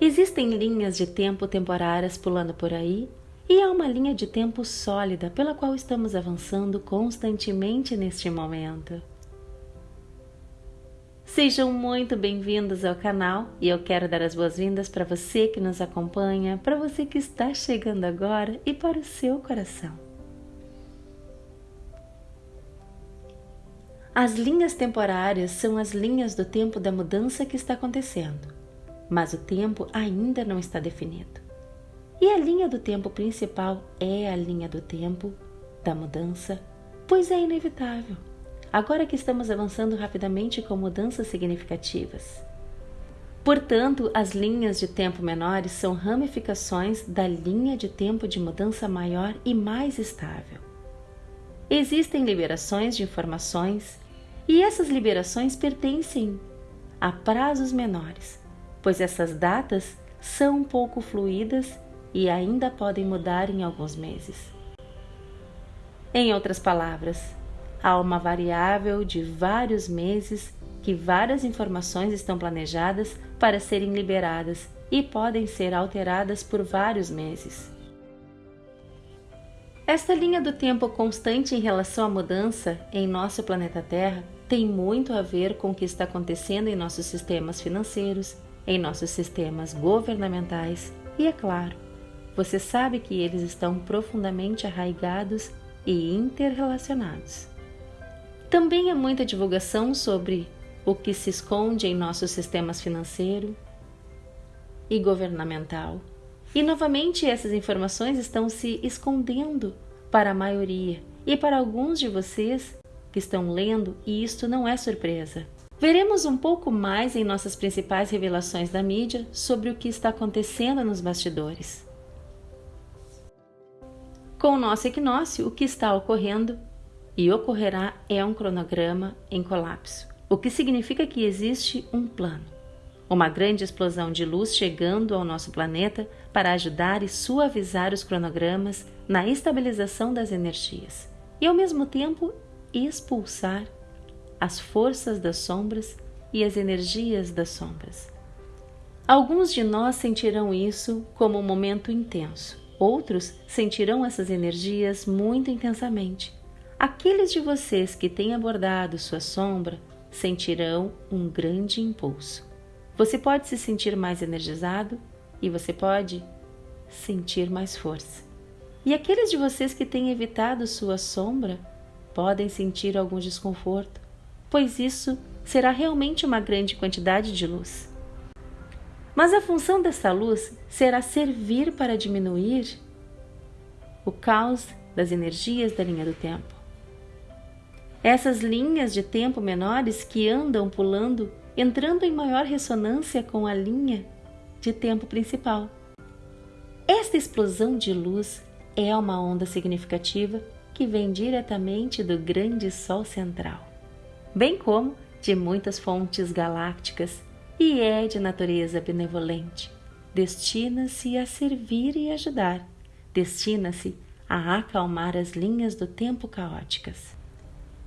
Existem linhas de tempo temporárias pulando por aí e há uma linha de tempo sólida pela qual estamos avançando constantemente neste momento. Sejam muito bem-vindos ao canal e eu quero dar as boas-vindas para você que nos acompanha, para você que está chegando agora e para o seu coração. As linhas temporárias são as linhas do tempo da mudança que está acontecendo mas o tempo ainda não está definido. E a linha do tempo principal é a linha do tempo da mudança, pois é inevitável, agora que estamos avançando rapidamente com mudanças significativas. Portanto, as linhas de tempo menores são ramificações da linha de tempo de mudança maior e mais estável. Existem liberações de informações e essas liberações pertencem a prazos menores, pois essas datas são pouco fluídas e ainda podem mudar em alguns meses. Em outras palavras, há uma variável de vários meses que várias informações estão planejadas para serem liberadas e podem ser alteradas por vários meses. Esta linha do tempo constante em relação à mudança em nosso planeta Terra tem muito a ver com o que está acontecendo em nossos sistemas financeiros, em nossos sistemas governamentais e, é claro, você sabe que eles estão profundamente arraigados e interrelacionados. Também há muita divulgação sobre o que se esconde em nossos sistemas financeiro e governamental. E novamente essas informações estão se escondendo para a maioria e para alguns de vocês que estão lendo, e isto não é surpresa. Veremos um pouco mais em nossas principais revelações da mídia sobre o que está acontecendo nos bastidores. Com o nosso equinócio, o que está ocorrendo e ocorrerá é um cronograma em colapso, o que significa que existe um plano, uma grande explosão de luz chegando ao nosso planeta para ajudar e suavizar os cronogramas na estabilização das energias e, ao mesmo tempo, expulsar as forças das sombras e as energias das sombras. Alguns de nós sentirão isso como um momento intenso, outros sentirão essas energias muito intensamente. Aqueles de vocês que têm abordado sua sombra sentirão um grande impulso. Você pode se sentir mais energizado e você pode sentir mais força. E aqueles de vocês que têm evitado sua sombra podem sentir algum desconforto, pois isso será realmente uma grande quantidade de luz. Mas a função dessa luz será servir para diminuir o caos das energias da linha do tempo. Essas linhas de tempo menores que andam pulando, entrando em maior ressonância com a linha de tempo principal. Esta explosão de luz é uma onda significativa que vem diretamente do grande Sol central bem como de muitas fontes galácticas, e é de natureza benevolente. Destina-se a servir e ajudar, destina-se a acalmar as linhas do tempo caóticas.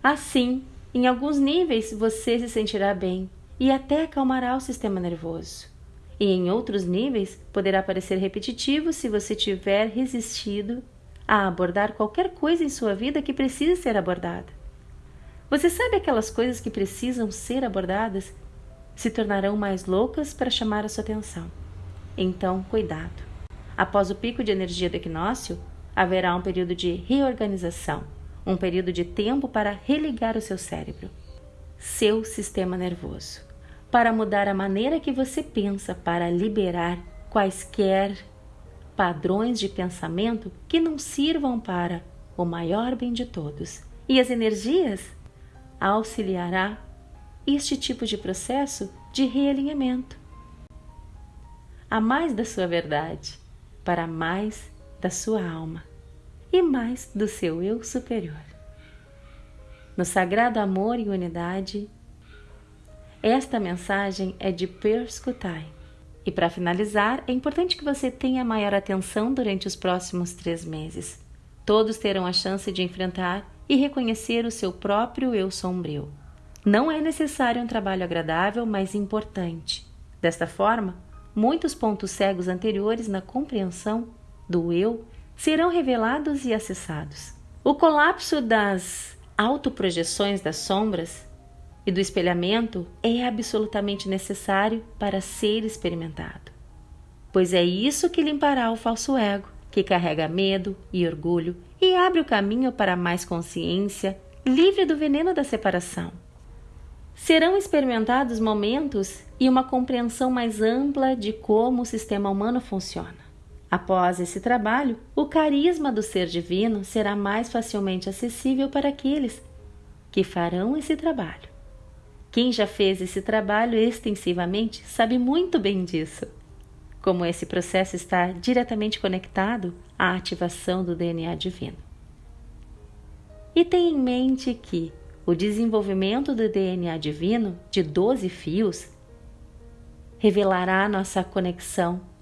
Assim, em alguns níveis você se sentirá bem e até acalmará o sistema nervoso. E em outros níveis poderá parecer repetitivo se você tiver resistido a abordar qualquer coisa em sua vida que precise ser abordada. Você sabe aquelas coisas que precisam ser abordadas? Se tornarão mais loucas para chamar a sua atenção. Então, cuidado. Após o pico de energia do equinócio, haverá um período de reorganização, um período de tempo para religar o seu cérebro, seu sistema nervoso, para mudar a maneira que você pensa, para liberar quaisquer padrões de pensamento que não sirvam para o maior bem de todos. E as energias auxiliará este tipo de processo de realinhamento. A mais da sua verdade, para mais da sua alma e mais do seu eu superior. No sagrado amor e unidade, esta mensagem é de Perscutai. E para finalizar, é importante que você tenha maior atenção durante os próximos três meses, Todos terão a chance de enfrentar e reconhecer o seu próprio eu sombrio. Não é necessário um trabalho agradável, mas importante. Desta forma, muitos pontos cegos anteriores na compreensão do eu serão revelados e acessados. O colapso das autoprojeções das sombras e do espelhamento é absolutamente necessário para ser experimentado, pois é isso que limpará o falso ego, que carrega medo e orgulho e abre o caminho para mais consciência, livre do veneno da separação. Serão experimentados momentos e uma compreensão mais ampla de como o sistema humano funciona. Após esse trabalho, o carisma do ser divino será mais facilmente acessível para aqueles que farão esse trabalho. Quem já fez esse trabalho extensivamente sabe muito bem disso. Como esse processo está diretamente conectado à ativação do DNA divino. E tenha em mente que o desenvolvimento do DNA divino de 12 fios revelará nossa conexão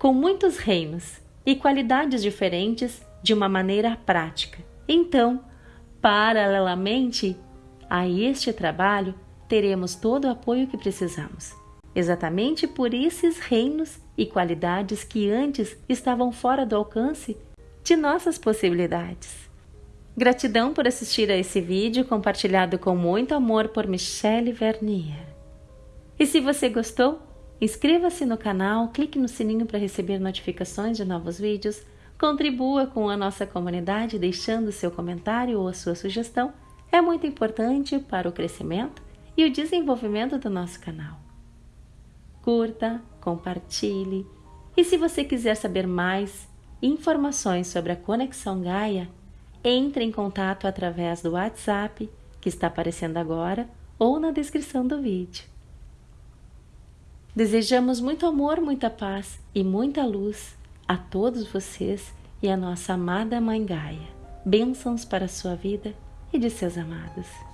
com muitos reinos e qualidades diferentes de uma maneira prática. Então, paralelamente a este trabalho, teremos todo o apoio que precisamos, exatamente por esses reinos e qualidades que antes estavam fora do alcance de nossas possibilidades. Gratidão por assistir a esse vídeo compartilhado com muito amor por Michelle Vernier. E se você gostou, Inscreva-se no canal, clique no sininho para receber notificações de novos vídeos, contribua com a nossa comunidade deixando seu comentário ou a sua sugestão, é muito importante para o crescimento e o desenvolvimento do nosso canal. Curta, compartilhe e se você quiser saber mais informações sobre a Conexão Gaia, entre em contato através do WhatsApp que está aparecendo agora ou na descrição do vídeo. Desejamos muito amor, muita paz e muita luz a todos vocês e a nossa amada Mãe Gaia. Bênçãos para a sua vida e de seus amados.